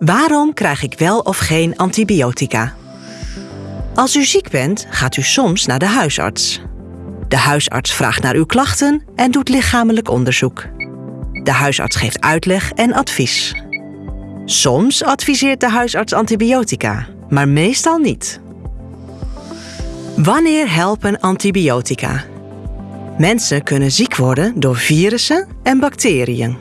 Waarom krijg ik wel of geen antibiotica? Als u ziek bent, gaat u soms naar de huisarts. De huisarts vraagt naar uw klachten en doet lichamelijk onderzoek. De huisarts geeft uitleg en advies. Soms adviseert de huisarts antibiotica, maar meestal niet. Wanneer helpen antibiotica? Mensen kunnen ziek worden door virussen en bacteriën.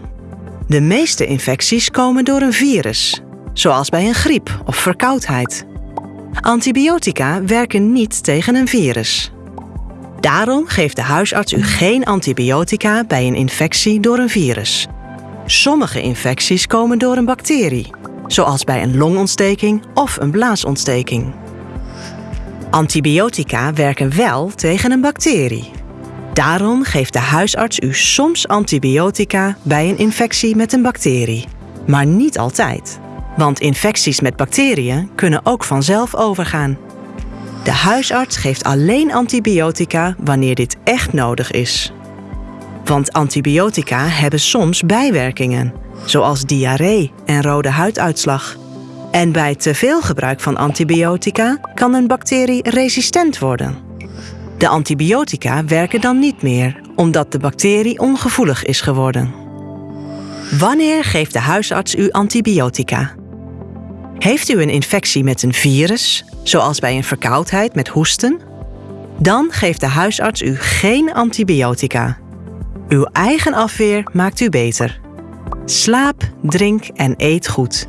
De meeste infecties komen door een virus, zoals bij een griep of verkoudheid. Antibiotica werken niet tegen een virus. Daarom geeft de huisarts u geen antibiotica bij een infectie door een virus. Sommige infecties komen door een bacterie, zoals bij een longontsteking of een blaasontsteking. Antibiotica werken wel tegen een bacterie. Daarom geeft de huisarts u soms antibiotica bij een infectie met een bacterie, maar niet altijd. Want infecties met bacteriën kunnen ook vanzelf overgaan. De huisarts geeft alleen antibiotica wanneer dit echt nodig is. Want antibiotica hebben soms bijwerkingen, zoals diarree en rode huiduitslag. En bij te veel gebruik van antibiotica kan een bacterie resistent worden. De antibiotica werken dan niet meer, omdat de bacterie ongevoelig is geworden. Wanneer geeft de huisarts u antibiotica? Heeft u een infectie met een virus, zoals bij een verkoudheid met hoesten? Dan geeft de huisarts u geen antibiotica. Uw eigen afweer maakt u beter. Slaap, drink en eet goed.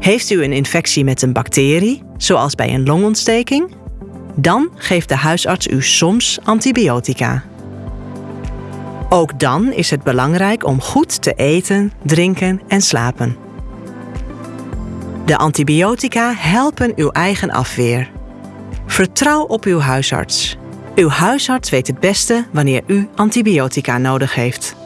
Heeft u een infectie met een bacterie, zoals bij een longontsteking? Dan geeft de huisarts u soms antibiotica. Ook dan is het belangrijk om goed te eten, drinken en slapen. De antibiotica helpen uw eigen afweer. Vertrouw op uw huisarts. Uw huisarts weet het beste wanneer u antibiotica nodig heeft.